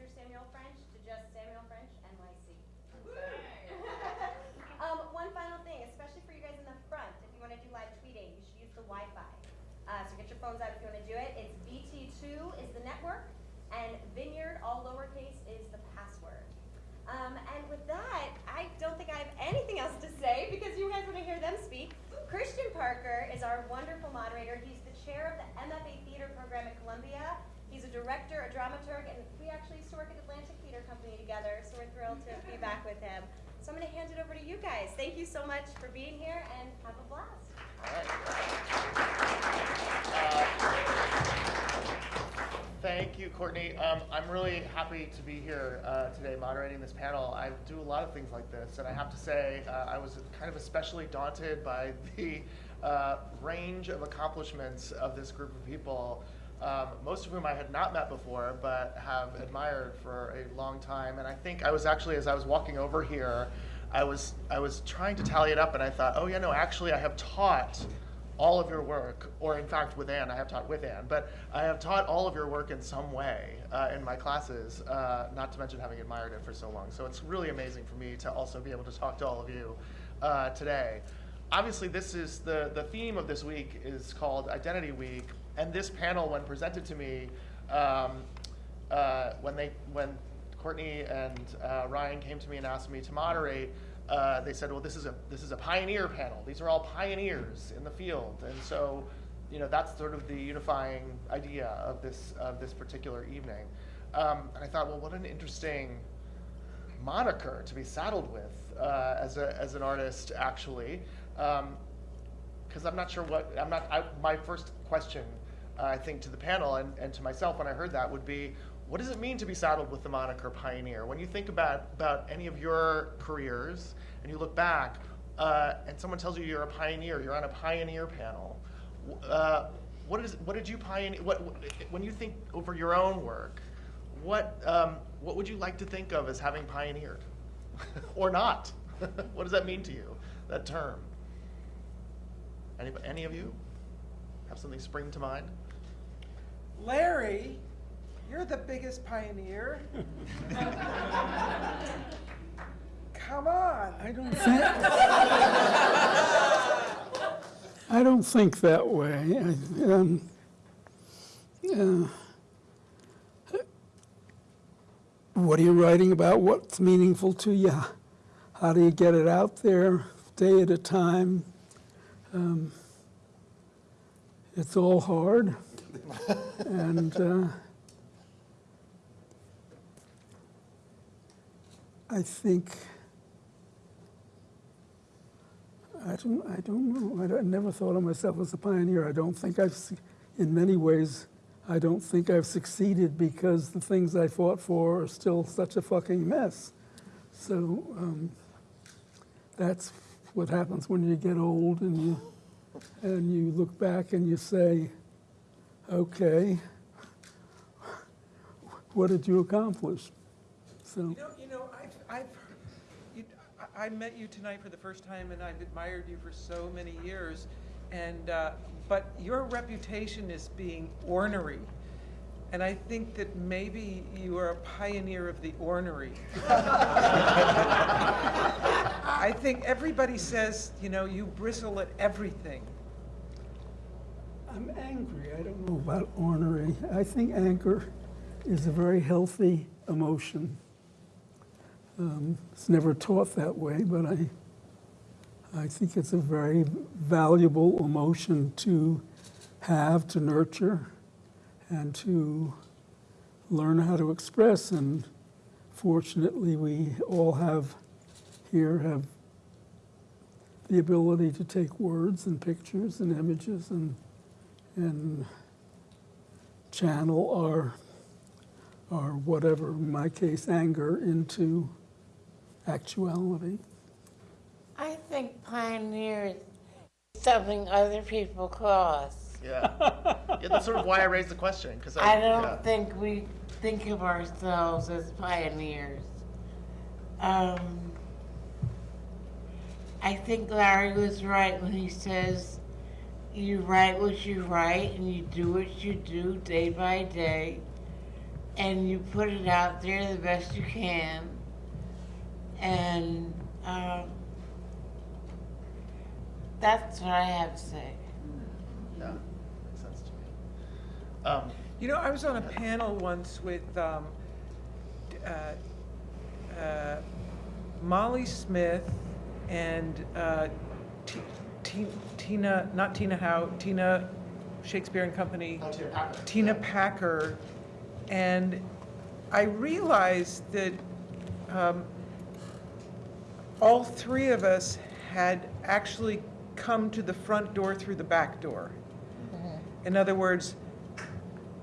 Mr. Samuel French to just Samuel French NYC. um, one final thing, especially for you guys in the front, if you want to do live tweeting, you should use the Wi-Fi. Uh, so get your phones out if you want to do it. It's VT2 is the network, and Vineyard, all lowercase, is the password. Um, and with that, I don't think I have anything else to say because you guys want to hear them speak. Christian Parker is our wonderful moderator. He's the chair of the MFA Theater Program at Columbia. He's a director, a dramaturg, and we actually used to work at Atlantic Theater Company together, so we're thrilled to be back with him. So I'm going to hand it over to you guys. Thank you so much for being here, and have a blast. All right. Uh, Thank you, Courtney. Um, I'm really happy to be here uh, today moderating this panel. I do a lot of things like this, and I have to say uh, I was kind of especially daunted by the uh, range of accomplishments of this group of people, um, most of whom I had not met before, but have admired for a long time. And I think I was actually, as I was walking over here, I was, I was trying to tally it up, and I thought, oh yeah, no, actually I have taught all of your work, or in fact with Anne, I have taught with Anne, but I have taught all of your work in some way uh, in my classes, uh, not to mention having admired it for so long. So it's really amazing for me to also be able to talk to all of you uh, today. Obviously, this is the, the theme of this week is called Identity Week, and this panel, when presented to me, um, uh, when, they, when Courtney and uh, Ryan came to me and asked me to moderate, uh, they said, well, this is a this is a pioneer panel. These are all pioneers in the field, and so, you know, that's sort of the unifying idea of this of this particular evening. Um, and I thought, well, what an interesting moniker to be saddled with uh, as a as an artist, actually, because um, I'm not sure what I'm not. I, my first question, I think, to the panel and, and to myself when I heard that would be, what does it mean to be saddled with the moniker pioneer? When you think about, about any of your careers and you look back uh, and someone tells you you're a pioneer, you're on a pioneer panel, uh, what, is, what did you pioneer, what, when you think over your own work, what, um, what would you like to think of as having pioneered? or not? what does that mean to you, that term? Any, any of you have something spring to mind? Larry you're the biggest pioneer. Come on. I don't think. I don't think that way. I, um, uh, what are you writing about? What's meaningful to you? How do you get it out there, day at a time? Um, it's all hard, and. Uh, I think, I don't, I don't know. I, I, never thought of myself as a pioneer. I don't think I've, in many ways, I don't think I've succeeded because the things I fought for are still such a fucking mess. So um, that's what happens when you get old and you, and you look back and you say, okay, what did you accomplish? So. You know, I've, you, I met you tonight for the first time, and I've admired you for so many years. And uh, but your reputation is being ornery, and I think that maybe you are a pioneer of the ornery. I think everybody says, you know, you bristle at everything. I'm angry. I don't know about ornery. I think anger is a very healthy emotion. Um, it's never taught that way, but I, I think it's a very valuable emotion to have, to nurture, and to learn how to express. And fortunately, we all have here have the ability to take words and pictures and images and and channel our our whatever, in my case, anger into actuality? I think pioneers something other people cross. Yeah. yeah, that's sort of why I raised the question because I, I, don't yeah. think we think of ourselves as pioneers. Um, I think Larry was right when he says you write what you write and you do what you do day by day and you put it out there the best you can. And um, that's what I have to say. Yeah, makes sense to me. Um, You know, I was on a panel once with um, uh, uh, Molly Smith and uh, T- Tina, not Tina Howe, Tina Shakespeare and Company. Oh, Tina Packer. Tina Packer, and I realized that um, all three of us had actually come to the front door through the back door. In other words,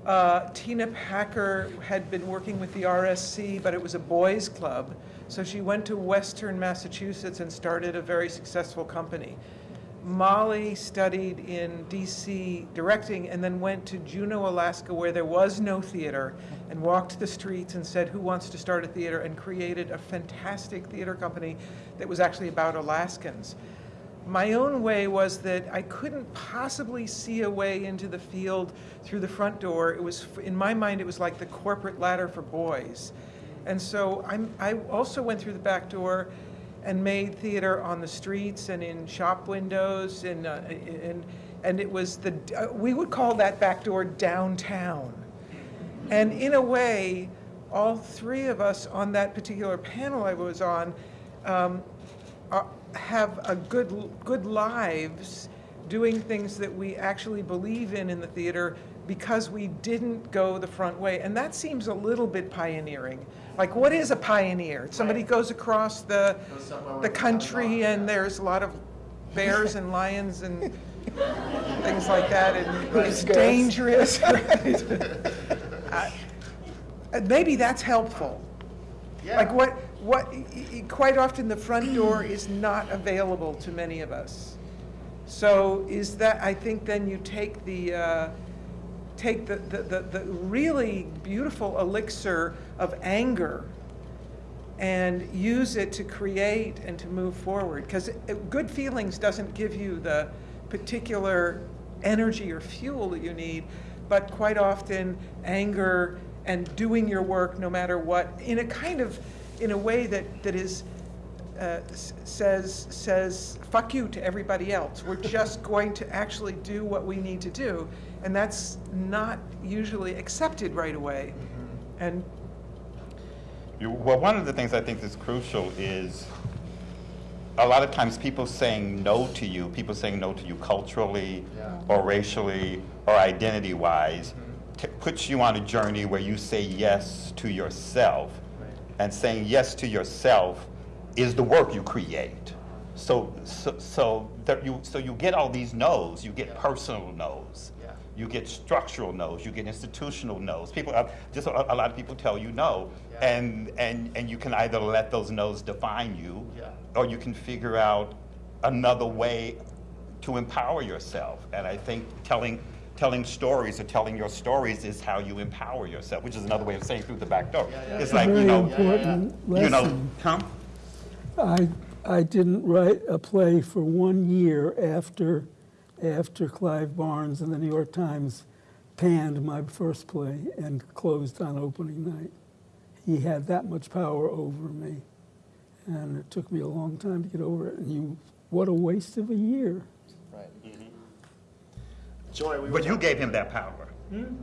uh, Tina Packer had been working with the RSC, but it was a boys' club. So she went to Western Massachusetts and started a very successful company. Molly studied in DC directing and then went to Juneau, Alaska, where there was no theater, and walked the streets and said, Who wants to start a theater? and created a fantastic theater company that was actually about Alaskans. My own way was that I couldn't possibly see a way into the field through the front door. It was, in my mind, it was like the corporate ladder for boys. And so I'm, I also went through the back door and made theater on the streets and in shop windows and, uh, and, and it was the, uh, we would call that back door downtown. And in a way, all three of us on that particular panel I was on um, are, have a good, good lives doing things that we actually believe in in the theater because we didn't go the front way. And that seems a little bit pioneering. Like, what is a pioneer? Somebody Right. goes across the, Goes the there's not a country and there's a lot of bears and lions and things like that, and Right. it's dangerous. Uh, Maybe that's helpful. yeah. Like what, what, quite often the front door is not available to many of us. So is that, I think then you take the, uh, take the, the, the, the really beautiful elixir of anger and use it to create and to move forward. Because good feelings doesn't give you the particular energy or fuel that you need, but quite often anger and doing your work no matter what, in a kind of, in a way that, that is, uh, says, says, fuck you to everybody else. We're just going to actually do what we need to do. And that's not usually accepted right away. Mm-hmm. And You- Well, one of the things I think is crucial is a lot of times people saying no to you, people saying no to you culturally Yeah. or racially or identity wise, mm-hmm. t- puts you on a journey where you say yes to yourself. Right. And saying yes to yourself is the work you create. So, so, so, that you, so you get all these no's, you get Yeah. personal no's. Yeah. You get structural no's, you get institutional no's. People, uh, just a, a lot of people tell you no, Yeah. and, and, and you can either let those no's define you, Yeah. or you can figure out another way to empower yourself. And I think telling, telling stories or telling your stories is how you empower yourself, which is another way of saying through the back door. Yeah, yeah. It's A like, you very know, important you know, lesson. huh? I, I didn't write a play for one year after, after Clive Barnes and the New York Times panned my first play and closed on opening night. He had that much power over me. And it took me a long time to get over it. And you, what a waste of a year. Right. Mm-hmm. Joy, we But hmm? you gave him that power.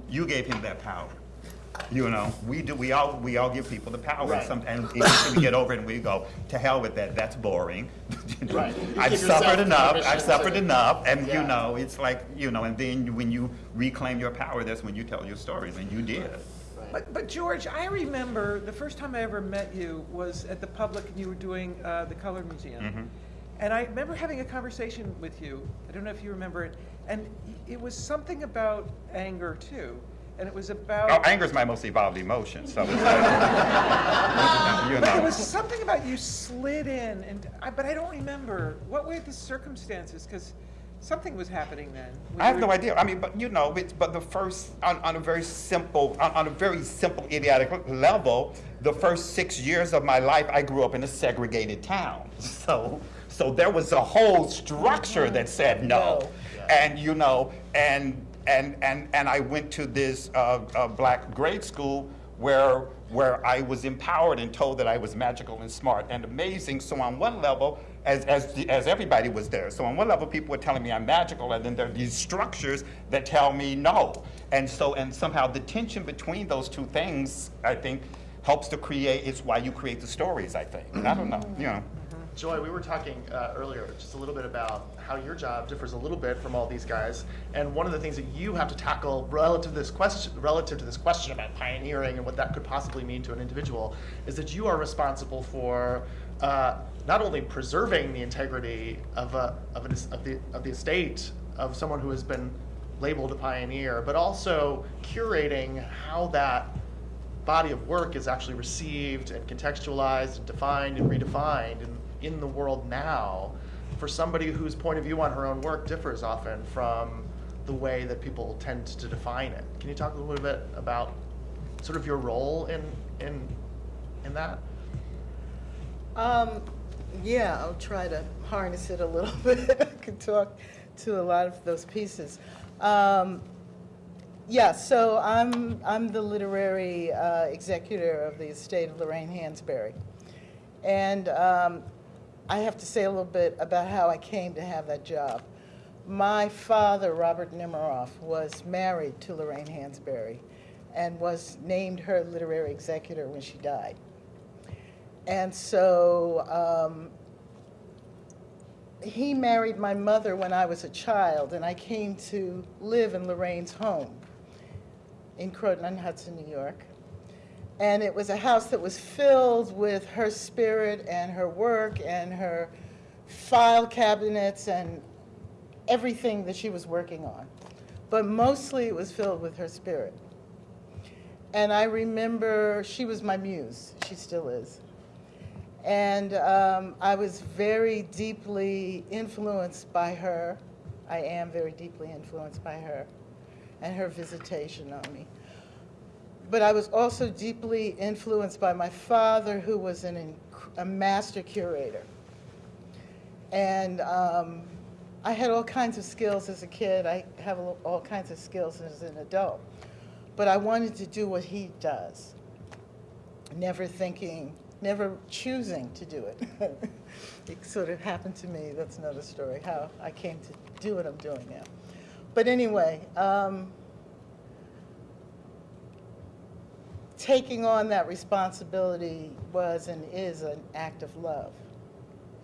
You gave him that power. You know, we do. We all we all give people the power. Right. Some, and we get over it and we go to hell with that. That's boring. Right. I've give suffered enough. I've suffered to- enough, and Yeah. you know, it's like you know. And then when you reclaim your power, that's when you tell your stories, and you did. Right. But, but George, I remember the first time I ever met you was at the public and you were doing uh, the Colored Museum. Mhm. And I remember having a conversation with you. I don't know if you remember it. And it was something about anger too. And it was about. Oh, anger is my most evolved emotion, so it's like, you But there know. was something about you slid in, and I, but I don't remember. What were the circumstances? Because something was happening then. I have no idea. I mean, but you know, it's, but the first, on, on a very simple, on, on a very simple idiotic level, the first six years of my life, I grew up in a segregated town. So, so there was a whole structure that said no. Oh, and, you know, and, and, and, and I went to this uh, uh, black grade school where where I was empowered and told that I was magical and smart and amazing. So on one level, as as as everybody was there, so on one level, people were telling me I'm magical, and then there are these structures that tell me no. And so and somehow the tension between those two things, I think, helps to create. It's why you create the stories. I think. I don't know. You know. Joy, we were talking uh, earlier just a little bit about how your job differs a little bit from all these guys, and one of the things that you have to tackle relative to this question, relative to this question about pioneering and what that could possibly mean to an individual, is that you are responsible for uh, not only preserving the integrity of a, of, an, of the of the estate of someone who has been labeled a pioneer, but also curating how that body of work is actually received and contextualized and defined and redefined in, in the world now for somebody whose point of view on her own work differs often from the way that people tend to define it. Can you talk a little bit about sort of your role in in in that? Um, yeah, I'll try to harness it a little bit. I can talk to a lot of those pieces. Um, yeah, so I'm, I'm the literary uh, executor of the estate of Lorraine Hansberry. And um, I have to say a little bit about how I came to have that job. My father, Robert Nemiroff, was married to Lorraine Hansberry and was named her literary executor when she died. And so um, he married my mother when I was a child, and I came to live in Lorraine's home in Croton on Hudson, New York. And it was a house that was filled with her spirit and her work and her file cabinets and everything that she was working on. But mostly it was filled with her spirit. And I remember she was my muse, she still is. And um, I was very deeply influenced by her. I am very deeply influenced by her and her visitation on me. But I was also deeply influenced by my father, who was an, a master curator. And um, I had all kinds of skills as a kid. I have all all kinds of skills as an adult. But I wanted to do what he does, never thinking, never choosing to do it. it sort of happened to me. That's another story, how I came to do what I'm doing now. But anyway, um, taking on that responsibility was and is an act of love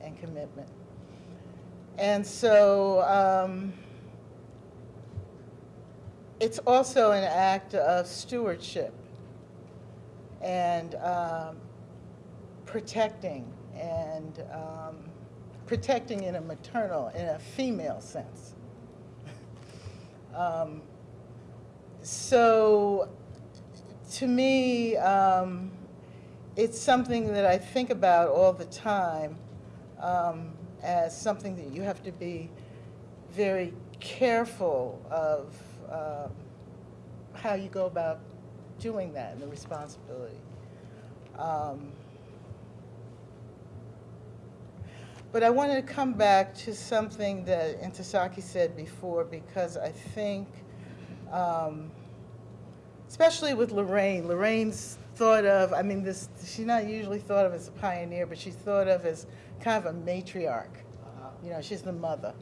and commitment. And so um, it's also an act of stewardship and um, protecting and um, protecting in a maternal, in a female sense. Um, so to me, um, it's something that I think about all the time um, as something that you have to be very careful of um, how you go about doing that and the responsibility. Um, but I wanted to come back to something that Ntozake said before because I think, um, especially with Lorraine, Lorraine's thought of, I mean, this, she's not usually thought of as a pioneer, but she's thought of as kind of a matriarch. You know, she's the mother.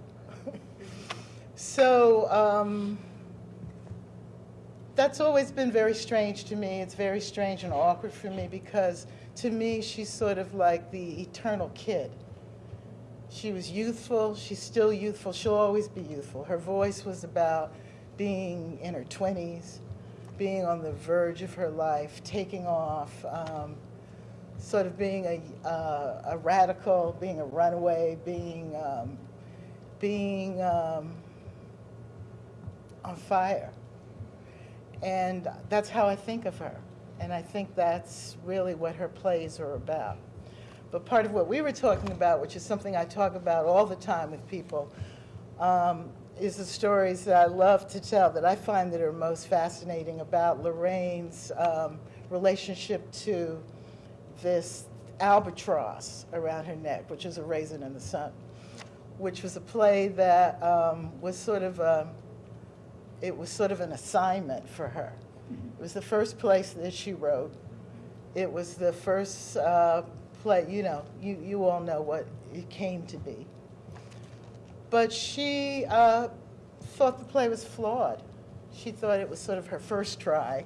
so um, that's always been very strange to me. It's very strange and awkward for me because to me, she's sort of like the eternal kid. She was youthful. She's still youthful. She'll always be youthful. Her voice was about being in her 20s, being on the verge of her life, taking off, um, sort of being a, uh, a radical, being a runaway, being, um, being um, on fire. And that's how I think of her. And I think that's really what her plays are about. But part of what we were talking about, which is something I talk about all the time with people, um, is the stories that I love to tell that I find that are most fascinating about Lorraine's um, relationship to this albatross around her neck, which is a raisin in the sun, which was a play that um, was sort of a, it was sort of an assignment for her. It was the first place that she wrote. It was the first uh, play, you know, you, you all know what it came to be. But she uh, thought the play was flawed. She thought it was sort of her first try.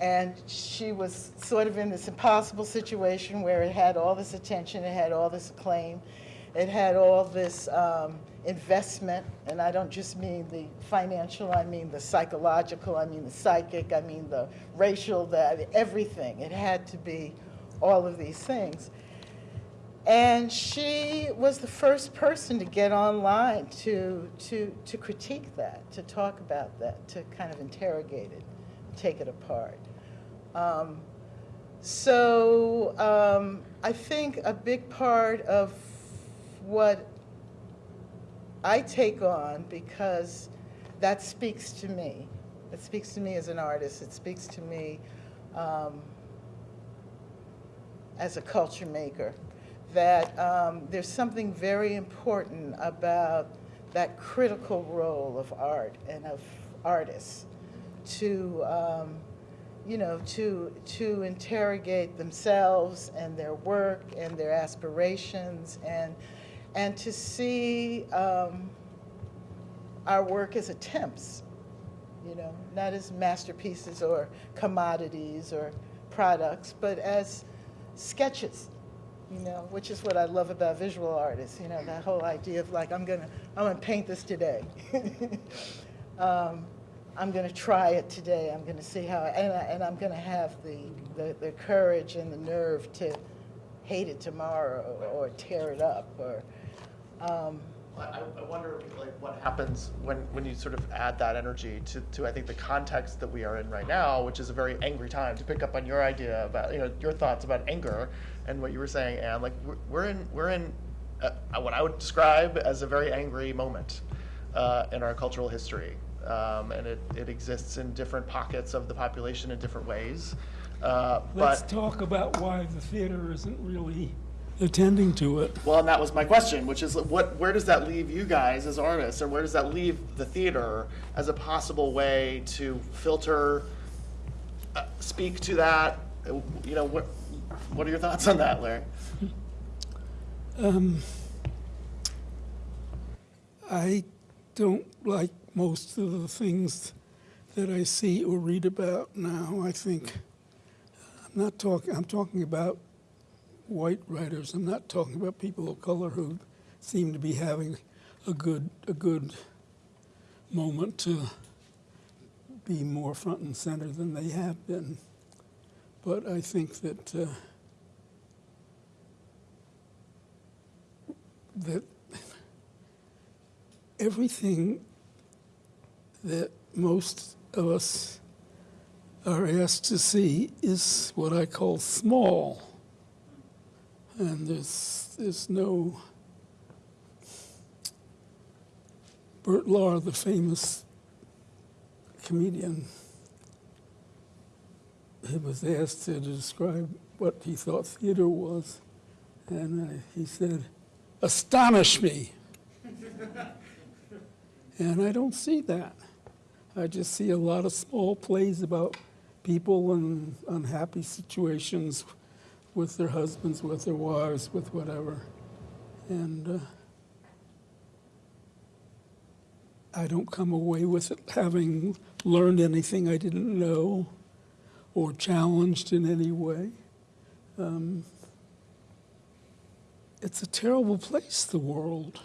And she was sort of in this impossible situation where it had all this attention, it had all this acclaim, it had all this um, investment. And I don't just mean the financial, I mean the psychological, I mean the psychic, I mean the racial, the, everything. It had to be all of these things. And she was the first person to get online to, to, to critique that, to talk about that, to kind of interrogate it, take it apart. Um, so um, I think a big part of what I take on, because that speaks to me, it speaks to me as an artist, it speaks to me um, as a culture maker, that um, there's something very important about that critical role of art and of artists to, um, you know, to, to interrogate themselves and their work and their aspirations and, and to see um, our work as attempts, you know, not as masterpieces or commodities or products, but as sketches, you know, which is what I love about visual artists, you know, that whole idea of like, I'm gonna, I'm gonna paint this today. um, I'm gonna try it today, I'm gonna see how, and, I, and I'm gonna have the, the, the courage and the nerve to hate it tomorrow or, or tear it up or, um, I, I wonder like what happens when, when you sort of add that energy to, to I think the context that we are in right now, which is a very angry time. To pick up on your idea about you know your thoughts about anger and what you were saying, and like we're, we're in we're in uh, what I would describe as a very angry moment uh, in our cultural history, um, and it, it exists in different pockets of the population in different ways. Uh, Let's but talk about why the theater isn't really attending to it. Well, and that was my question, which is what, where does that leave you guys as artists, or where does that leave the theater as a possible way to filter, uh, speak to that? Uh, You know, what, what are your thoughts on that, Larry? I don't like most of the things that I see or read about now. I think I'm not talking. I'm talking about white writers. I'm not talking about people of color who seem to be having a good a good moment to be more front and center than they have been. But I think that uh, that everything that most of us are asked to see is what I call small. And there's, there's no. Bert Lahr, the famous comedian, he was asked to describe what he thought theater was. And uh, he said, Astonish me. And I don't see that. I just see a lot of small plays about people in unhappy situations with their husbands, with their wives, with whatever. And uh, I don't come away with it having learned anything I didn't know or challenged in any way. Um, it's a terrible place, the world.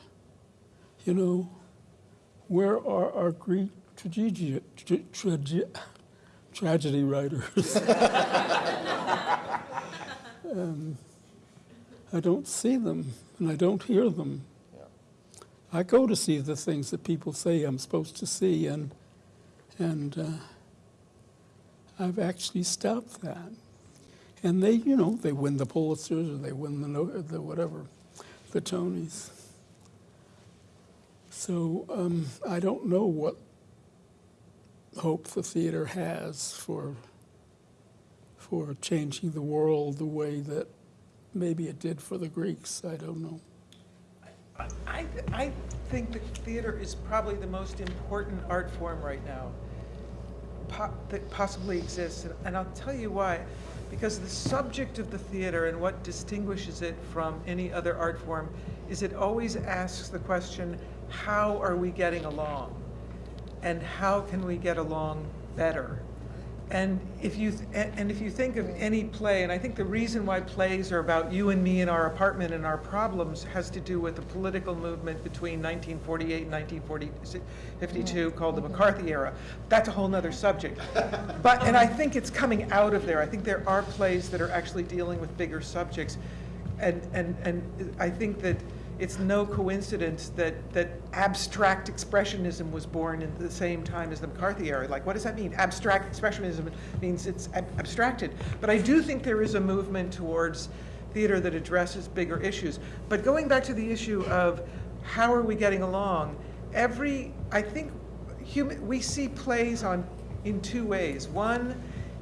You know, where are our Greek tragedy, tra- trage- tragedy writers? um, I don't see them and I don't hear them. I go to see the things that people say I'm supposed to see, and and uh, I've actually stopped that. And they, you know, they win the Pulitzers or they win the, the whatever, the Tonys. So um, I don't know what hope the theater has for for changing the world the way that maybe it did for the Greeks. I don't know. I, I think that theater is probably the most important art form right now. po- that possibly exists, and- and I'll tell you why. Because the subject of the theater and what distinguishes it from any other art form is it always asks the question, how are we getting along? And how can we get along better? And if you, th- and and if you think of any play, and I think the reason why plays are about you and me in our apartment and our problems has to do with the political movement between 1948 and 1952 called the McCarthy era. That's a whole other subject. But, and I think it's coming out of there. I think there are plays that are actually dealing with bigger subjects. And, and, and I think that it's no coincidence that, that abstract expressionism was born at the same time as the McCarthy era. Like, what does that mean? Abstract expressionism means it's ab- abstracted. But I do think there is a movement towards theater that addresses bigger issues. But going back to the issue of how are we getting along, every, I think, human, we see plays on, in two ways. One,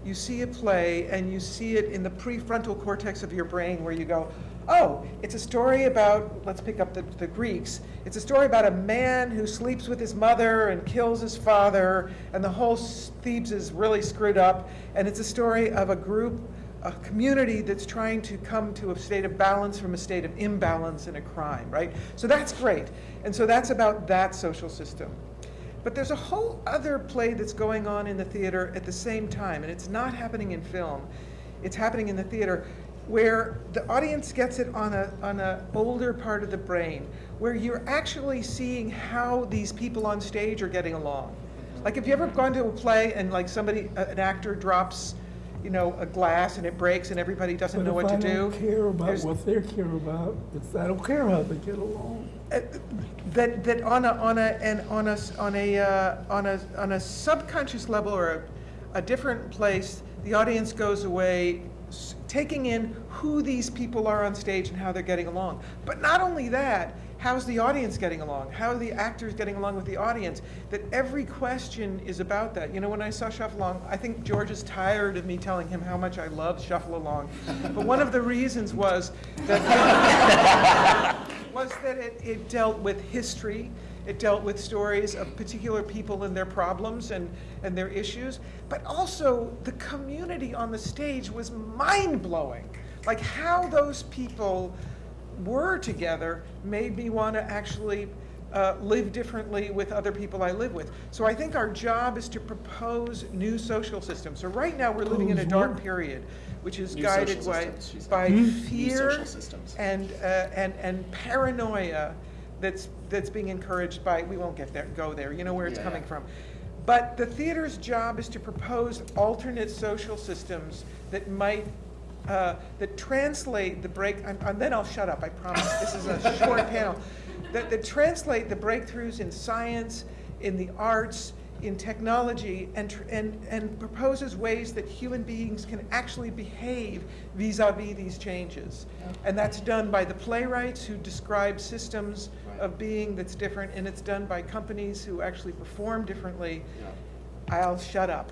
you see a play and you see it in the prefrontal cortex of your brain where you go, oh, it's a story about, let's pick up the, the Greeks. It's a story about a man who sleeps with his mother and kills his father, and the whole Thebes is really screwed up. And it's a story of a group, a community that's trying to come to a state of balance from a state of imbalance in a crime, right? So that's great. And so that's about that social system. But there's a whole other play that's going on in the theater at the same time, and it's not happening in film. It's happening in the theater where the audience gets it on a on a older part of the brain, where you're actually seeing how these people on stage are getting along. Like, have you ever gone to a play and like somebody, an actor drops, you know, a glass and it breaks and everybody doesn't But know what I to do? I don't care about There's- what they care about, it's, I don't care how they get along. uh, that that on a on a and on a on a uh, on a on a subconscious level or a, a different place, the audience goes away taking in who these people are on stage and how they're getting along. But not only that, how's the audience getting along? How are the actors getting along with the audience? That every question is about that. You know, when I saw Shuffle Along, I think George is tired of me telling him how much I love Shuffle Along. but one of the reasons was that was that it, it dealt with history, it dealt with stories of particular people and their problems and, and their issues, but also the community on the stage was mind blowing. Like how those people were together made me want to actually uh, live differently with other people I live with. So I think our job is to propose new social systems. So right now we're living in a dark period, which is New guided by, systems, she said. by fear social systems. and, uh, and, and paranoia that's, that's being encouraged by, we won't get there, go there, you know where it's Yeah, coming yeah. from. But the theater's job is to propose alternate social systems that might, uh, that translate the break, and, and then I'll shut up, I promise, this is a short panel. That, that translate the breakthroughs in science, in the arts, in technology, and, tr- and, and proposes ways that human beings can actually behave vis-à-vis these changes. And that's done by the playwrights who describe systems of being that's different, and it's done by companies who actually perform differently. I'll shut up.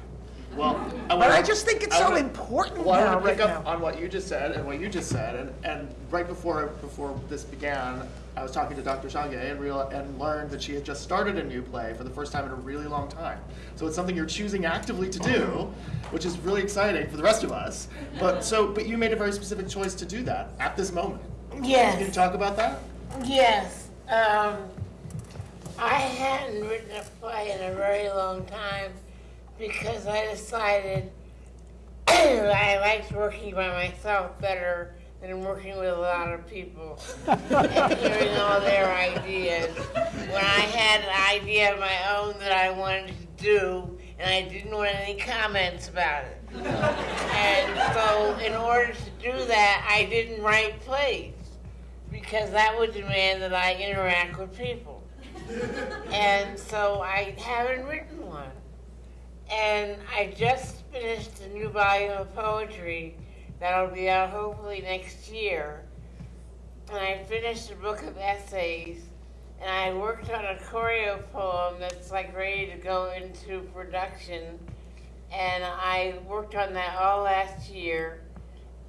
Well, I But wanna- I just think it's I so wanna- important well, I now, want to pick up now. on what you just said and what you just said, and, and right before before this began, I was talking to Dr. Shange and real and learned that she had just started a new play for the first time in a really long time. So it's something you're choosing actively to do, which is really exciting for the rest of us. But so, but you made a very specific choice to do that at this moment. Can you Yes, talk about that? yes. Um, I hadn't written a play in a very long time because I decided I liked working by myself better than working with a lot of people and hearing all their ideas. When I had an idea of my own that I wanted to do, and I didn't want any comments about it. And so, in order to do that, I didn't write plays because that would demand that I interact with people. And so I haven't written one. And I just finished a new volume of poetry that'll be out hopefully next year. And I finished a book of essays. And I worked on a choreo poem that's like ready to go into production. And I worked on that all last year.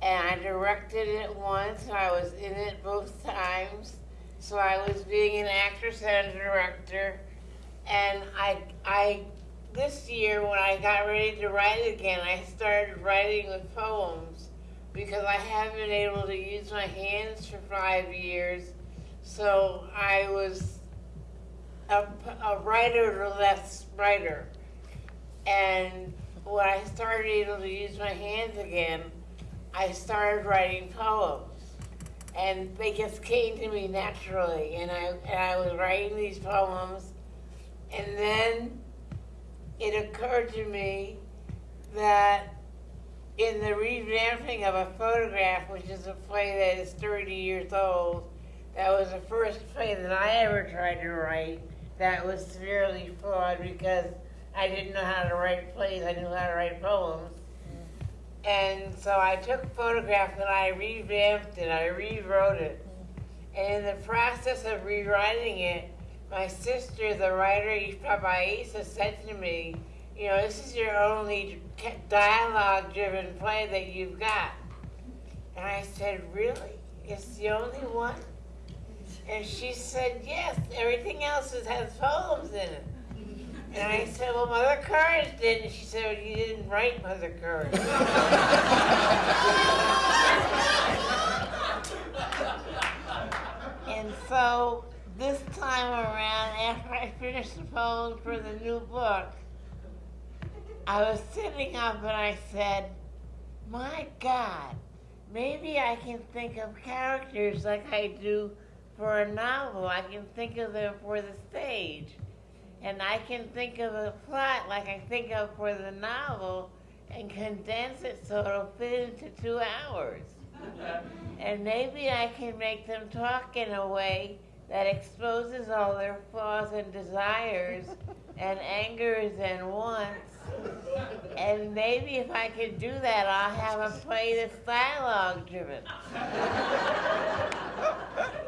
And I directed it once, and I was in it both times. So I was being an actress and a director. And I, I this year, when I got ready to write again, I started writing with poems because I haven't been able to use my hands for five years. So I was a, a writer or less writer. And when I started able to use my hands again, I started writing poems. And they just came to me naturally. And I, and I was writing these poems. And then it occurred to me that in the revamping of a photograph, which is a play that is 30 years old, that was the first play that I ever tried to write that was severely flawed because I didn't know how to write plays, I knew how to write poems. And so I took photographs and I revamped it, I rewrote it. And in the process of rewriting it, my sister, the writer Ifa Bayeza, said to me, you know, this is your only dialogue-driven play that you've got. And I said, really? It's the only one? And she said, yes, everything else has poems in it. And I said, well, Mother Courage did. And she said, well, you didn't write Mother Courage. and so this time around, after I finished the poems for the new book, I was sitting up and I said, my God, maybe I can think of characters like I do for a novel. I can think of them for the stage. And I can think of a plot like I think of for the novel and condense it so it'll fit into two hours. and maybe I can make them talk in a way that exposes all their flaws and desires and angers and wants. And maybe if I could do that, I'll have a play that's dialogue driven.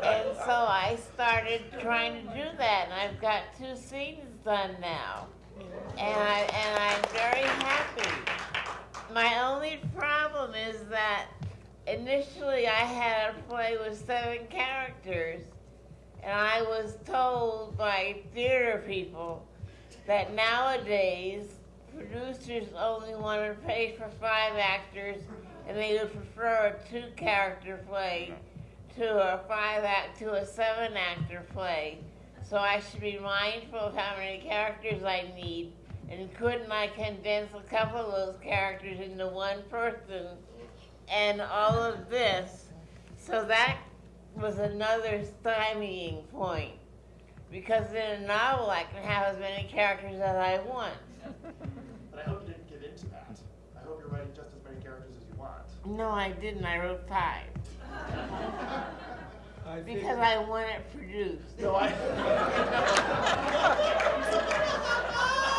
and so I started trying to do that, and I've got two scenes done now. And, I, and I'm very happy. My only problem is that initially I had a play with seven characters, and I was told by theater people that nowadays producers only want to pay for five actors, and they would prefer a two-character play to a five act to a seven-actor play. So I should be mindful of how many characters I need, and couldn't I condense a couple of those characters into one person, and all of this. So that was another stymieing point, because in a novel I can have as many characters as I want. But I hope you didn't give in to that. I hope you're writing just as many characters as you want. No, I didn't. I wrote five I because I want it produced. No, I.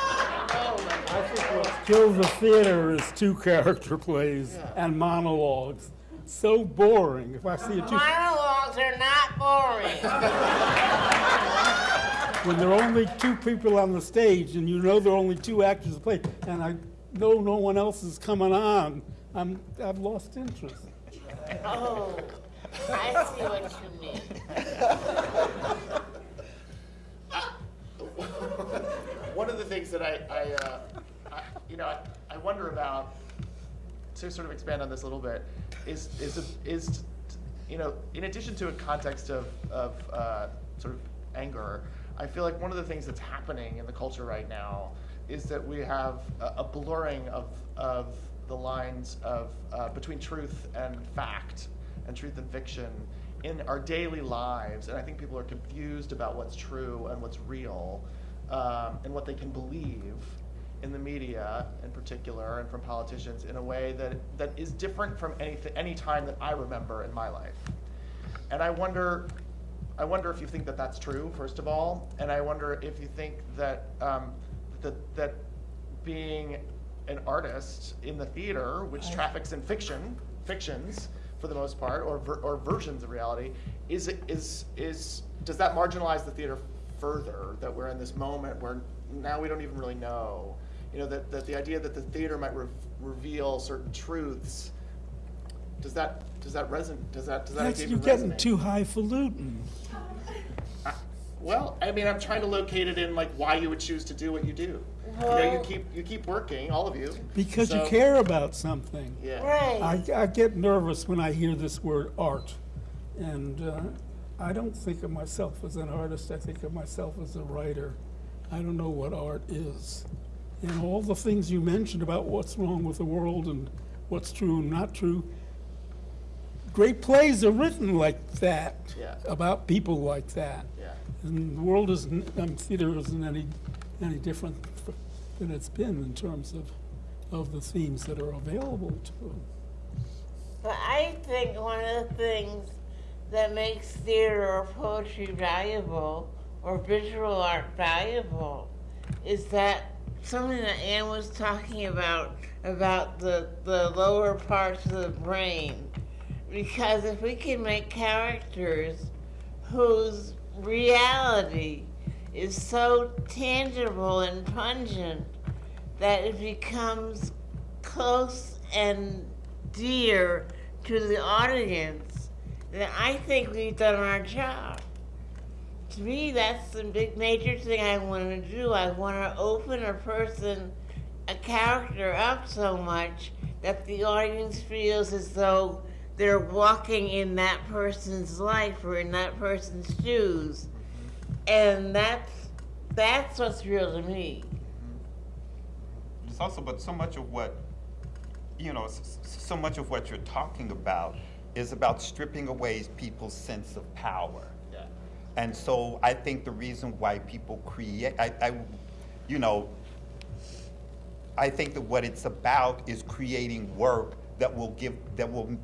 I think what kills the theater is two character plays and monologues. So boring. If I see a two, Monologues are not boring. when there are only two people on the stage and you know there are only two actors to play, and I know no one else is coming on, I'm, I've lost interest. oh, I see what you mean. One of the things that I, I, uh, I you know, I, I wonder about, to sort of expand on this a little bit, is is is, you know, in addition to a context of of uh, sort of anger, I feel like one of the things that's happening in the culture right now is that we have a, a blurring of of the lines of uh, between truth and fact and truth and fiction in our daily lives, and I think people are confused about what's true and what's real, um, and what they can believe in the media, in particular, and from politicians, in a way that that is different from anything, any time that I remember in my life. And I wonder, I wonder if you think that that's true, first of all, and I wonder if you think that um, that that being an artist in the theater, which traffics in fiction, fictions for the most part, or ver- or versions of reality, is it- is is does that marginalize the theater further? That we're in this moment where now we don't even really know, you know, that, that the idea that the theater might re- reveal certain truths. Does that does that resonate? Does that does that That's, you're getting resonate? too highfalutin. Well, I mean, I'm trying to locate it in like why you would choose to do what you do. You know, you keep you keep working, all of you. Because you care about something. Yeah. Right. I, I get nervous when I hear this word art. And uh, I don't think of myself as an artist, I think of myself as a writer. I don't know what art is. And all the things you mentioned about what's wrong with the world and what's true and not true, great plays are written like that, Yeah. about people like that. Yeah. And the world isn't, um, theater isn't any, any different than it's been in terms of, of the themes that are available to them. But I think one of the things that makes theater or poetry valuable or visual art valuable is that something that Anne was talking about about the, the lower parts of the brain. Because if we can make characters whose reality is so tangible and pungent that it becomes close and dear to the audience, then I think we've done our job. To me, that's the big major thing I want to do. I want to open a person, a character up so much that the audience feels as though they're walking in that person's life or in that person's shoes. And that's that's what's real to me. It's also, but so much of what, you know, s- s- so much of what you're talking about is about stripping away people's sense of power. Yeah. And so I think the reason why people create, I, I, you know, I think that what it's about is creating work that will give, that will,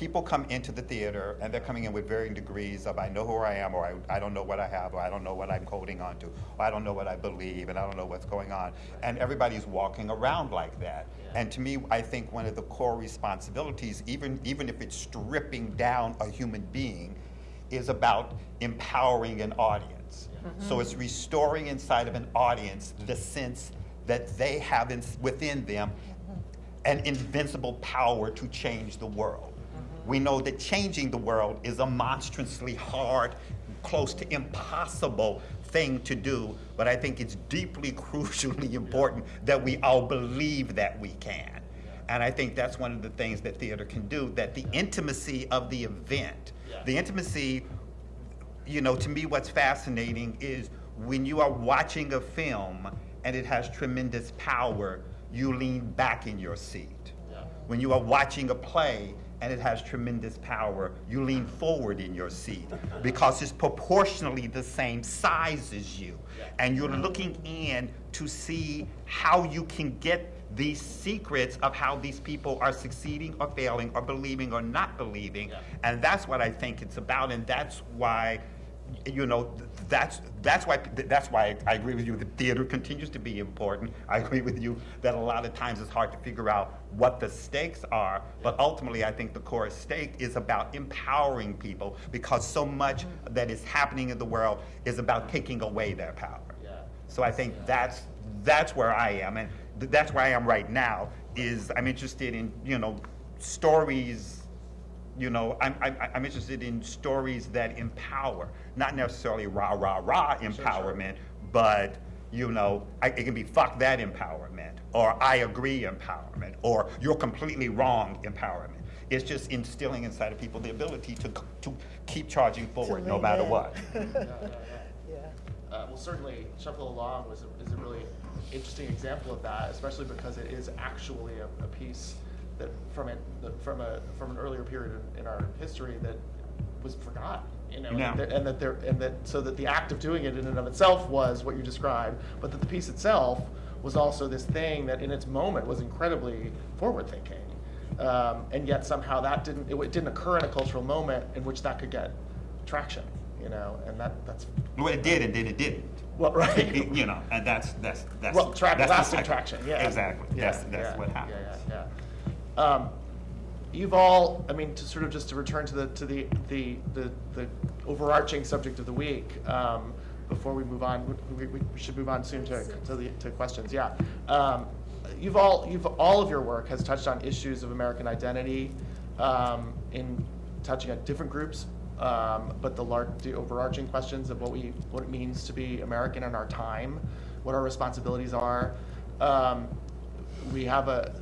people come into the theater and they're coming in with varying degrees of I know who I am or I, I don't know what I have or I don't know what I'm holding on to or I don't know what I believe and I don't know what's going on. And everybody's walking around like that. And to me, I think one of the core responsibilities, even, even if it's stripping down a human being, is about empowering an audience. So it's restoring inside of an audience the sense that they have in, within them an invincible power to change the world. We know that changing the world is a monstrously hard, close to impossible thing to do, but I think it's deeply, crucially important that we all believe that we can. And I think that's one of the things that theater can do, that the intimacy of the event, the intimacy you know, to me, what's fascinating is when you are watching a film and it has tremendous power, you lean back in your seat. When you are watching a play and it has tremendous power, you lean forward in your seat because it's proportionally the same size as you. And you're looking in to see how you can get these secrets of how these people are succeeding or failing or believing or not believing. And that's what I think it's about. And that's why you know, that's, that's why, that's why I agree with you, that theater continues to be important. I agree with you that a lot of times it's hard to figure out what the stakes are, but ultimately, I think the core stake is about empowering people because so much that is happening in the world is about taking away their power. Yeah. So I think that's, that's where I am, and th- that's where I am right now, is I'm interested in, you know, stories you know, I'm, I'm, I'm interested in stories that empower, not necessarily rah, rah, rah empowerment, but, you know, I, it can be fuck that empowerment, or I agree empowerment, or you're completely wrong empowerment. It's just instilling inside of people the ability to, to keep charging forward no matter in. what. Yeah. Uh, well, certainly, Shuffle Along was a, is a really interesting example of that, especially because it is actually a, a piece that from it that from a from an earlier period in, in our history that was forgotten. You know, Yeah. and, that, and that there and that so that the act of doing it in and of itself was what you described, but that the piece itself was also this thing that in its moment was incredibly forward thinking. Um, and yet somehow that didn't it, it didn't occur in a cultural moment in which that could get traction, you know, and that that's Well, it did, and then it didn't. well, right. It- you know, and that's, that's, that's. Well, track, that's lasting traction, yeah. Exactly, Yeah, that's, that's yeah, what happens. Yeah, yeah, yeah. Um, you've all, I mean, to sort of just to return to the, to the, the, the, the overarching subject of the week, um, before we move on, we, we should move on soon to, to the, to questions, yeah. Um, you've all, you've, all of your work has touched on issues of American identity, um, in touching on different groups um, but the large, the overarching questions of what we, what it means to be American in our time, what our responsibilities are. Um, we have a,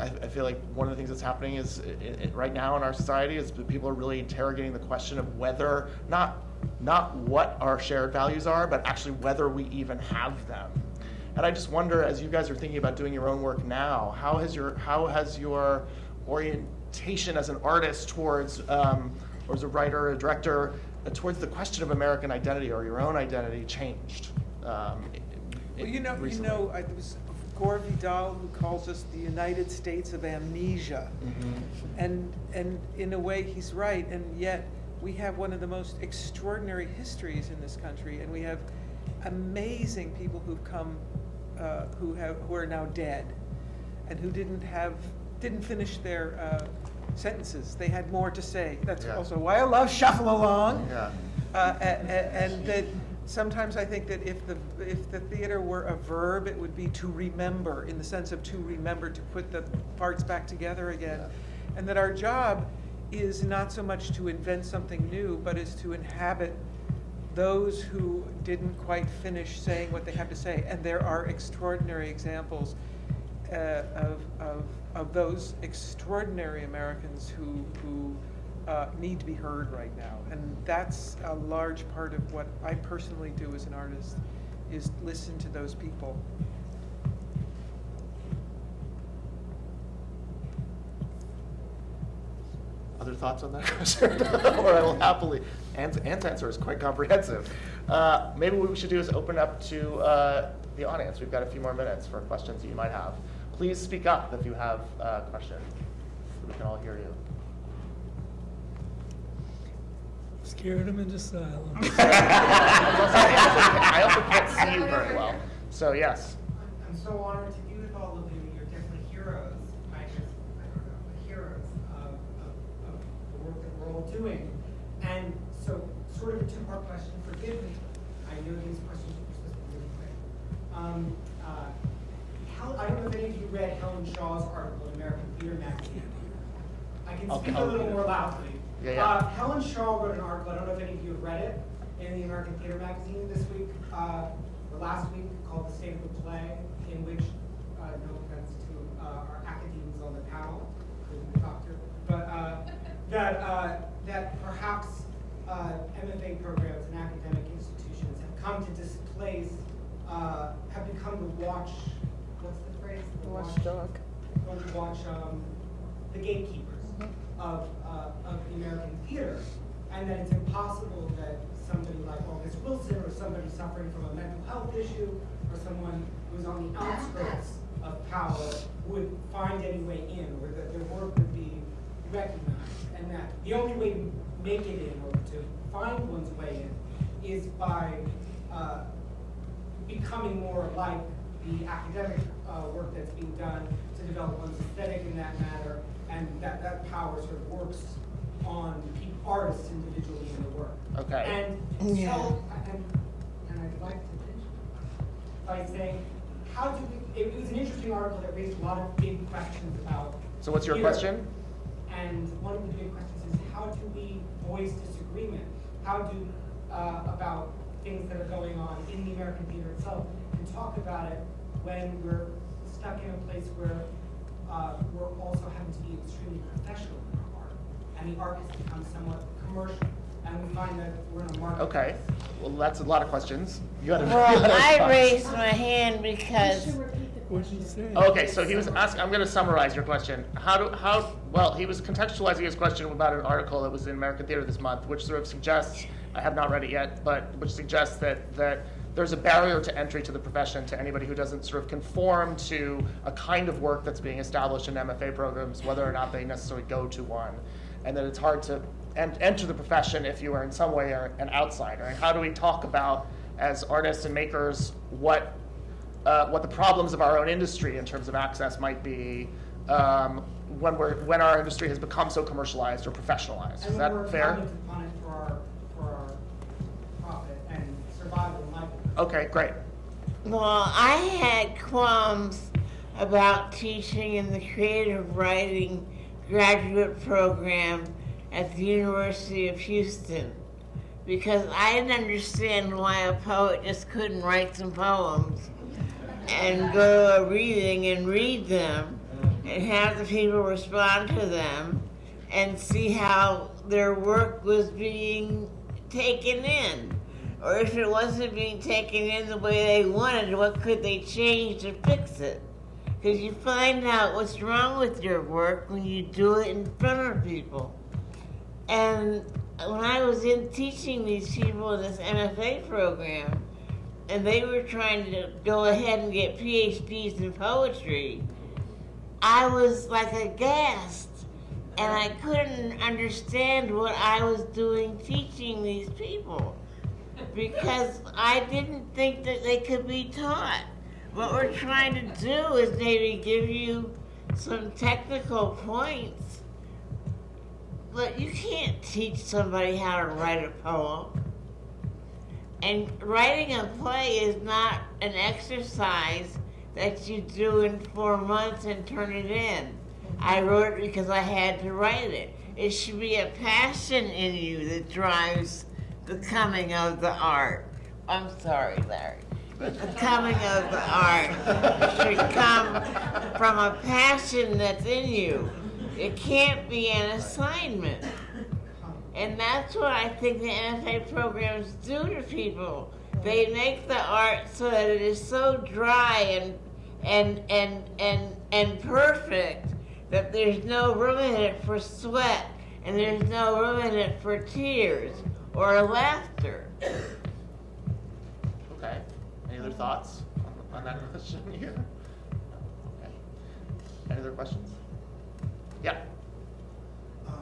I, I feel like one of the things that's happening is, i i right now in our society is that people are really interrogating the question of whether, not, not what our shared values are, but actually whether we even have them. And I just wonder, as you guys are thinking about doing your own work now, how has your how has your orientation as an artist towards, um, or as a writer a director, uh, towards the question of American identity or your own identity changed? Um, Well, you know, you know, I- was Gore Vidal who calls us the United States of amnesia. Mhm. And, and in a way, he's right, and yet we have one of the most extraordinary histories in this country, and we have amazing people who've come, uh, who have, who are now dead, and who didn't have, didn't finish their uh, sentences. They had more to say. That's Yeah. also why I love Shuffle Along. Yeah. Uh, a- a- And that sometimes I think that if the, if the theater were a verb, it would be to remember, in the sense of to remember, to put the parts back together again. And that our job is not so much to invent something new, but is to inhabit those who didn't quite finish saying what they have to say. And there are extraordinary examples uh, of, of, of those extraordinary Americans who, who uh, need to be heard right now. And that's a large part of what I personally do as an artist, is listen to those people. Other thoughts on that question? or I will happily. Anne's, Anne's answer is quite comprehensive. Uh, maybe what we should do is open up to uh, the audience. We've got a few more minutes for questions that you might have. Please speak up if you have a question So we can all hear you. Scared him into silence. I also can't see you very well. So yes. I'm so honored to be with all of you. You're definitely heroes. I just, I don't know, heroes of, of, of the work that we're all doing. And so, sort of a two-part question. Forgive me. I know these questions are supposed to be really quick. Um, uh, Hel- I don't know if any of you read Helen Shaw's article in American Theater Magazine. I can speak a I'll little read it. more loudly. Yeah, yeah. Uh, Helen Shaw wrote an article, I don't know if any of you have read it, in the American Theater Magazine this week, uh, or last week, called The State of the Play, in which, uh, no offense to uh, our academics on the panel, including the doctor, but uh, that, uh, that perhaps uh, MFA programs and academic institutions have come to displace, uh, have become the watch, what's the phrase? The Watchdog. Don't watch um, the gatekeepers of, uh, of the American theater, and that it's impossible that somebody like August Wilson or somebody suffering from a mental health issue or someone who's on the outskirts of power would find any way in, or that their work would be recognized, and that the only way to make it in or to find one's way in is by uh, becoming more like the academic uh, work that's being done to develop one's aesthetic in that matter, and that, that power sort of works on peop artists individually in the work. Okay. And Yeah. so, and, and I'd like to finish by saying, how do we, it was an interesting article that raised a lot of big questions about. So what's your theater. question? And one of the big questions is how do we voice disagreement? How do, uh, about things that are going on in the American theater itself and talk about it when we're stuck in a place where, uh, we're also having to be extremely professional in our art. And the art has become somewhat commercial, and we find that we're in a market. Okay. Well, that's a lot of questions. You had a, you Well, had a I response. raised my hand because What'd you say? Okay, so he was asking, I'm gonna summarize your question. How do, how, well, he was contextualizing his question about an article that was in American Theater this month, which sort of suggests, I have not read it yet, but which suggests that, that there's a barrier to entry to the profession to anybody who doesn't sort of conform to a kind of work that's being established in MFA programs, whether or not they necessarily go to one. And that it's hard to en- enter the profession if you are in some way an outsider. And how do we talk about, as artists and makers, what uh, what the problems of our own industry in terms of access might be um, when we're when our industry has become so commercialized or professionalized. Is that fair? Okay, great. Well, I had qualms about teaching in the creative writing graduate program at the University of Houston because I didn't understand why a poet just couldn't write some poems and go to a reading and read them and have the people respond to them and see how their work was being taken in. Or if it wasn't being taken in the way they wanted, what could they change to fix it? Because you find out what's wrong with your work when you do it in front of people. And when I was in teaching these people in this MFA program, and they were trying to go ahead and get PhDs in poetry, I was like aghast. And I couldn't understand what I was doing teaching these people because I didn't think that they could be taught. What we're trying to do is maybe give you some technical points, but you can't teach somebody how to write a poem. And writing a play is not an exercise that you do in four months and turn it in. I wrote it because I had to write it. It should be a passion in you that drives the coming of the art. I'm sorry, Larry. The coming of the art should come from a passion that's in you. It can't be an assignment. And that's what I think the MFA programs do to people. They make the art so that it is so dry and and and and and perfect that there's no room in it for sweat and there's no room in it for tears or laughter. Okay. Any other thoughts on, on that question here? Okay. Any other questions? Yeah. Uh,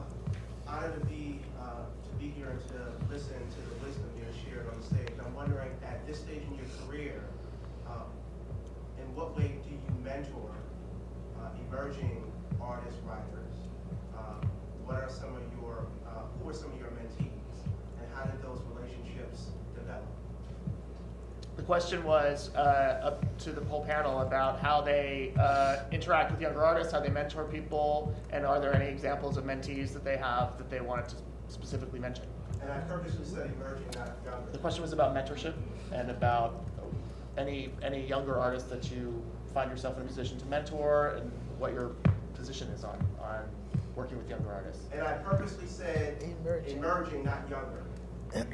Honored to be, uh, to be here and to listen to the wisdom being shared on the stage. I'm wondering, at this stage in your career, um, in what way do you mentor uh, emerging artists, writers? Uh, What are some of your, uh, who are some of your question was uh, up to the whole panel about how they uh, interact with younger artists, how they mentor people, and are there any examples of mentees that they have that they wanted to specifically mention? And I purposely said emerging, not The question was about mentorship and about any any younger artists that you find yourself in a position to mentor and what your position is on on working with younger artists. And I purposely said Emerging. emerging, not younger.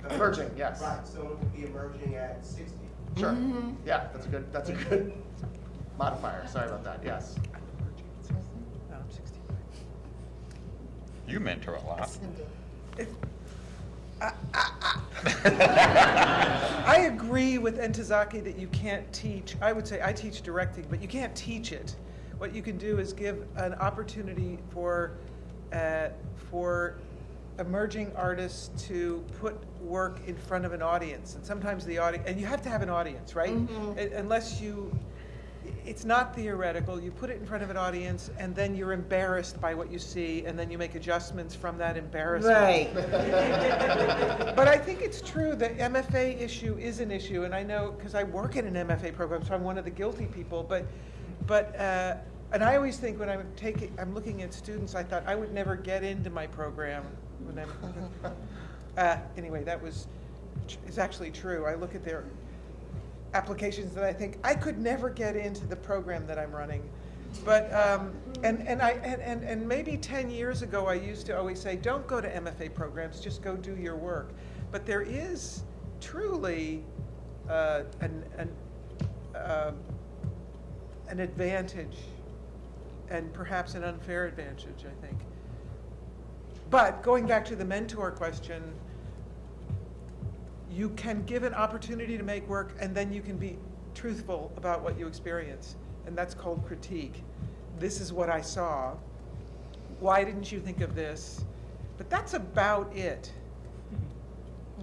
Emerging, yes. Right, someone could be emerging at sixty. Sure. Yeah, that's a good that's a good modifier. Sorry about that. Yes. No, I'm 65. You mentor a lot. I agree with Ntozake that you can't teach, I would say I teach directing, but you can't teach it. What you can do is give an opportunity for, uh, for emerging artists to put work in front of an audience. And sometimes the audience, and you have to have an audience, right? Mhm. Uh, Unless you, it's not theoretical. You put it in front of an audience and then you're embarrassed by what you see and then you make adjustments from that embarrassment. Right. But I think it's true, the MFA issue is an issue, and I know, because I work in an MFA program, so I'm one of the guilty people, but, but, uh, and I always think when I'm taking, I'm looking at students, I thought I would never get into my program when I'm, uh, anyway, that was, is actually true. I look at their applications and I think, I could never get into the program that I'm running. But, um, and, and I, and, and, and maybe ten years ago, I used to always say, don't go to MFA programs, just go do your work. But there is truly, uh, an, an, um, an advantage and perhaps an unfair advantage, I think. But going back to the mentor question, you can give an opportunity to make work and then you can be truthful about what you experience. And that's called critique. This is what I saw. Why didn't you think of this? But that's about it.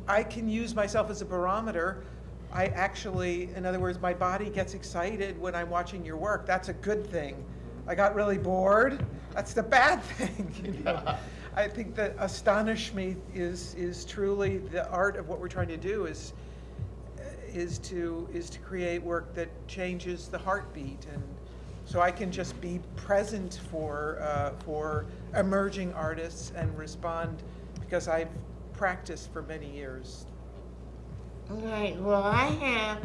I can use myself as a barometer. I actually, in other words, my body gets excited when I'm watching your work. That's a good thing. I got really bored. That's the bad thing. You know? I think that astonish me is is truly the art of what we're trying to do is is to is to create work that changes the heartbeat and so I can just be present for, uh, for emerging artists and respond, because I've practiced for many years. Right, well, I have,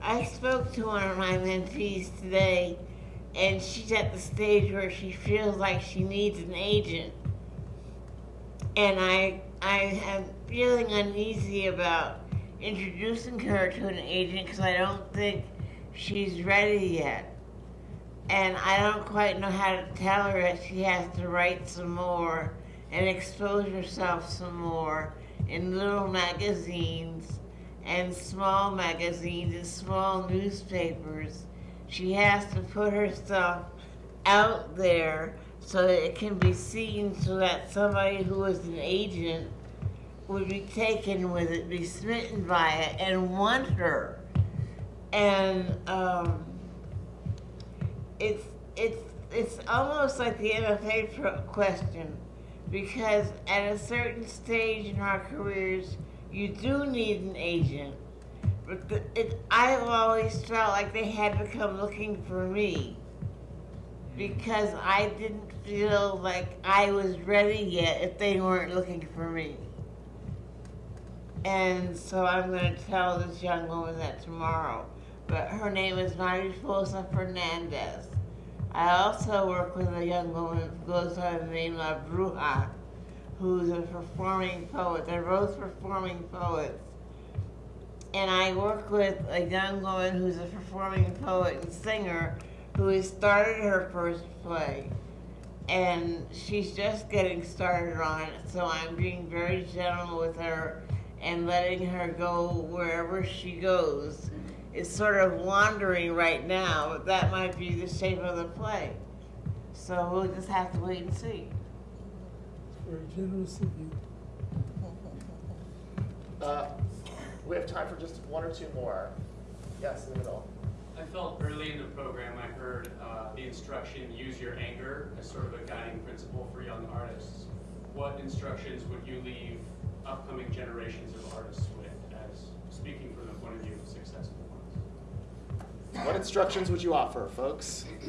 I spoke to one of my mentees today, and she's at the stage where she feels like she needs an agent. And I, I am feeling uneasy about introducing her to an agent because I don't think she's ready yet. And I don't quite know how to tell her that she has to write some more and expose herself some more in little magazines and small magazines and small newspapers. She has to put herself out there so that it can be seen so that somebody who is an agent would be taken with it, be smitten by it, and want her. And um, it's it's it's almost like the MFA question, because at a certain stage in our careers, you do need an agent. But the, it, I've always felt like they had to come looking for me because I didn't feel like I was ready yet if they weren't looking for me. And so I'm going to tell this young woman that tomorrow. But her name is Mariposa Fernandez. I also work with a young woman who goes by the name of Bruja, who's a performing poet. They're both performing poets. And I work with a young woman who's a performing poet and singer who has started her first play. And she's just getting started on it, so I'm being very gentle with her and letting her go wherever she goes. It's sort of wandering right now, but that might be the shape of the play. So we'll just have to wait and see. Very generous of you. Uh, we have time for just one or two more. Yes, in the middle. I felt early in the program, I heard uh, the instruction, use your anger as sort of a guiding principle for young artists. What instructions would you leave upcoming generations of artists with as speaking from the point of view of successful ones? What instructions would you offer, folks?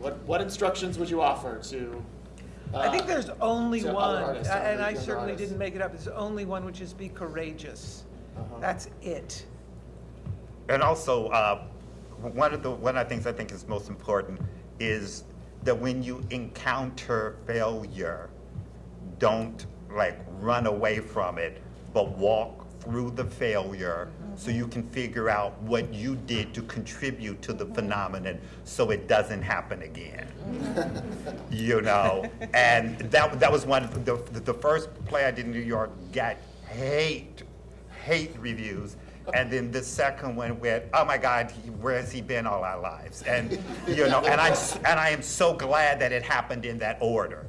what What instructions would you offer to? Uh, I think there's only to one, artists, and I certainly artists. didn't make it up, there's only one, which is be courageous. Uh-huh. That's it. And also, uh, one of the one of the things I think is most important is that when you encounter failure, don't like run away from it, but walk through the failure so you can figure out what you did to contribute to the mm-hmm. phenomenon so it doesn't happen again. you know, and that that was one of the the first play I did in New York got hate hate reviews. And then the second one went, oh my God, he, where has he been all our lives? And you know, and I'm and I am so glad that it happened in that order,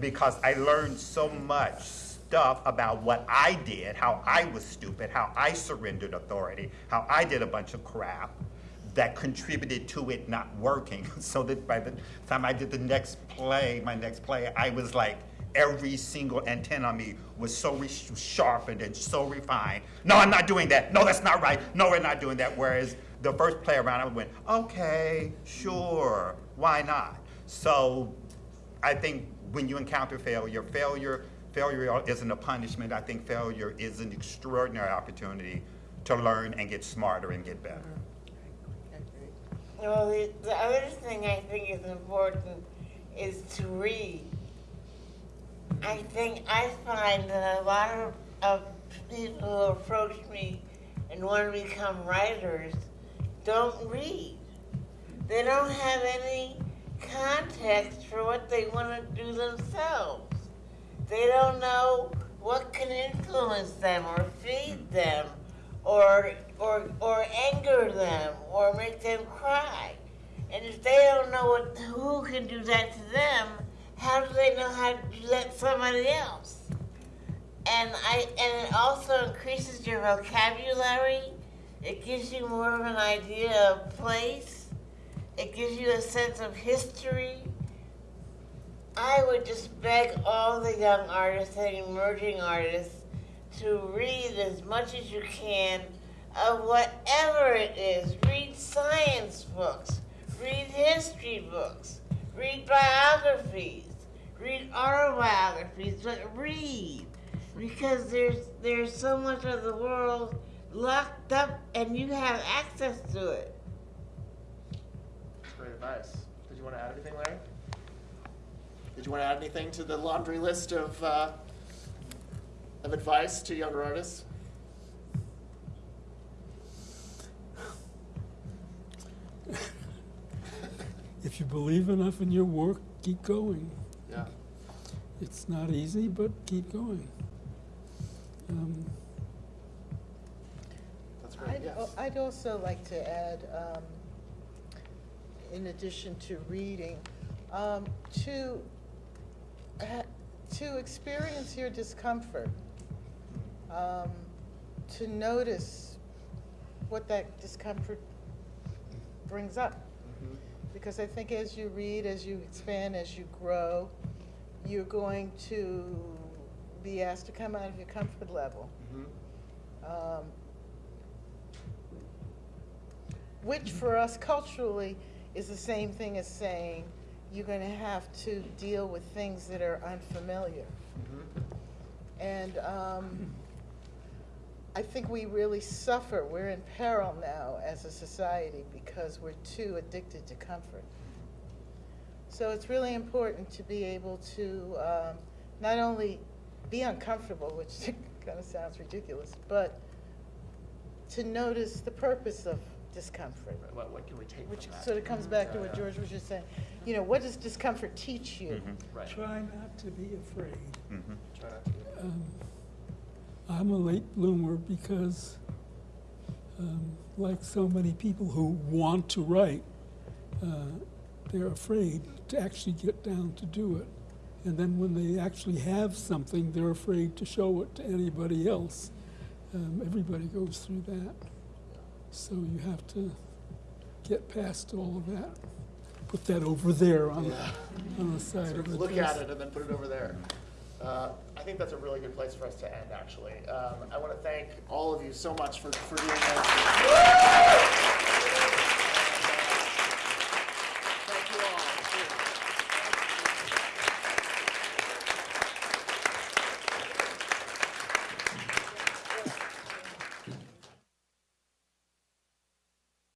because I learned so much stuff about what I did, how I was stupid, how I surrendered authority, how I did a bunch of crap that contributed to it not working. So that by the time I did the next play, my next play, I was like, every single antenna on me was so sharpened and so refined. No, I'm not doing that. No, that's not right. No, we're not doing that. Whereas the first play around, I went, okay, sure, why not? So I think when you encounter failure, failure, failure isn't a punishment. I think failure is an extraordinary opportunity to learn and get smarter and get better. Well, the other thing I think is important is to read. I think I find that a lot of, people who approach me and want to become writers don't read. They don't have any context for what they want to do themselves. They don't know what can influence them or feed them or, or, or anger them or make them cry. And if they don't know what, who can do that to them, how do they know how to to somebody else? And I and it also increases your vocabulary. It gives you more of an idea of place. It gives you a sense of history. I would just beg all the young artists and emerging artists to read as much as you can of whatever it is. Read science books. read history books, read biographies, read autobiographies, but read because there's there's so much of the world locked up and you have access to it. That's great advice. Did you want to add anything, Larry? Did you want to add anything to the laundry list of, uh, of advice to younger artists? If you believe enough in your work, keep going. Yeah. It's not easy, but keep going. Um, That's great, I'd, yes. I'd also like to add, um, in addition to reading, um, to, to experience your discomfort, um, to notice what that discomfort brings up. Mhm. Because I think as you read, as you expand, as you grow, you're going to be asked to come out of your comfort level. Mhm. um, which for us culturally is the same thing as saying you're going to have to deal with things that are unfamiliar. Mhm. And um, I think we really suffer. We're in peril now as a society because we're too addicted to comfort. So it's really important to be able to um, not only be uncomfortable, which kind of sounds ridiculous, but to notice the purpose of discomfort. Right, What, what can we take Which from that? sort of comes back to what Yeah. George was just saying. You know, what does discomfort teach you? Right. Try not to be afraid. Try not to. Um, I'm a late bloomer because, um, like so many people who want to write, uh, they're afraid to actually get down to do it. And then when they actually have something, they're afraid to show it to anybody else. Um, everybody goes through that. So you have to get past all of that. Put that over there on, Yeah. on the side Sort of of the look desk. at it and then put it over there. Uh, I think that's a really good place for us to end, actually. Um, I want to thank all of you so much for, for doing this.